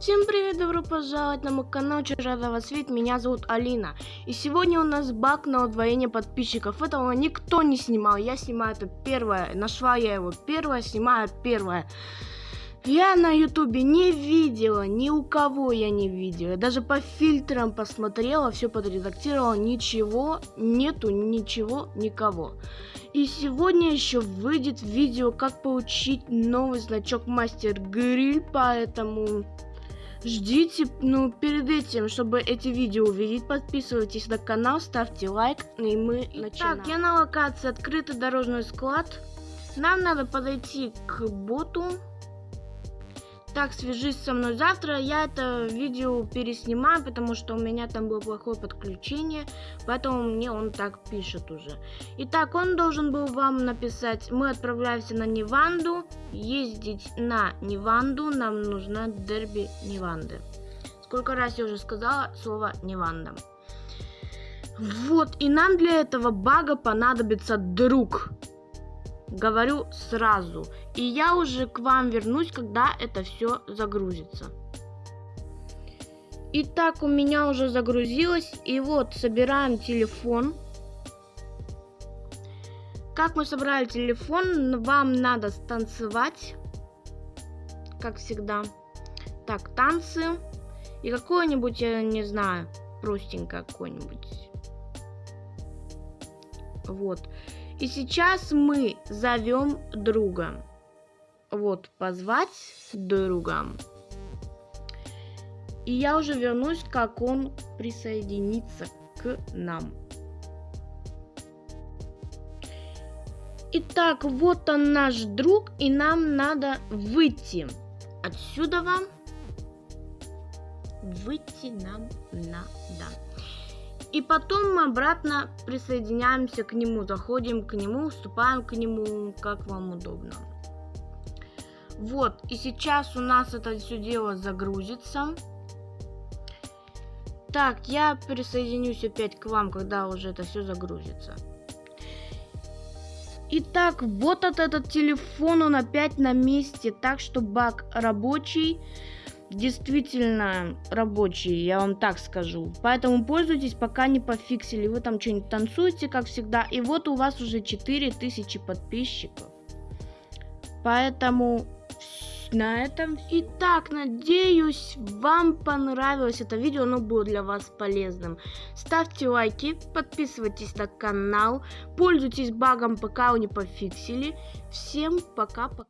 Всем привет, добро пожаловать на мой канал, вас видеть, меня зовут Алина. И сегодня у нас баг на удвоение подписчиков, этого никто не снимал, я снимаю это первое, нашла я его первое, снимаю первое. Я на ютубе не видела, ни у кого я не видела, даже по фильтрам посмотрела, все подредактировала, ничего, нету ничего, никого. И сегодня еще выйдет видео, как получить новый значок Мастер Гриль, поэтому ждите, ну, перед этим, чтобы эти видео увидеть, подписывайтесь на канал, ставьте лайк, и мы начинаем. Так, я на локации открытый дорожный склад. Нам надо подойти к боту. Так, свяжись со мной завтра. Я это видео переснимаю, потому что у меня там было плохое подключение. Поэтому мне он так пишет уже. Итак, он должен был вам написать. Мы отправляемся на Неванду. Ездить на Неванду. Нам нужна дерби Неванды. Сколько раз я уже сказала слово Неванда. Вот, и нам для этого бага понадобится друг говорю сразу. И я уже к вам вернусь, когда это все загрузится. Итак, у меня уже загрузилось. И вот, собираем телефон. Как мы собрали телефон, вам надо станцевать. Как всегда. Так, танцы. И какое-нибудь, я не знаю, простенькое какое-нибудь. Вот. И сейчас мы зовем друга. Вот, позвать друга. И я уже вернусь, как он присоединится к нам. Итак, вот он наш друг, и нам надо выйти. Отсюда вам выйти нам надо. И потом мы обратно присоединяемся к нему, заходим к нему, вступаем к нему, как вам удобно. Вот, и сейчас у нас это все дело загрузится. Так, я присоединюсь опять к вам, когда уже это все загрузится. Итак, вот этот телефон, он опять на месте, так что баг рабочий действительно рабочий, я вам так скажу. Поэтому пользуйтесь, пока не пофиксили. Вы там что-нибудь танцуете, как всегда. И вот у вас уже 4000 подписчиков. Поэтому на этом. Итак, надеюсь, вам понравилось это видео, оно было для вас полезным. Ставьте лайки, подписывайтесь на канал, пользуйтесь багом, пока вы не пофиксили. Всем пока-пока.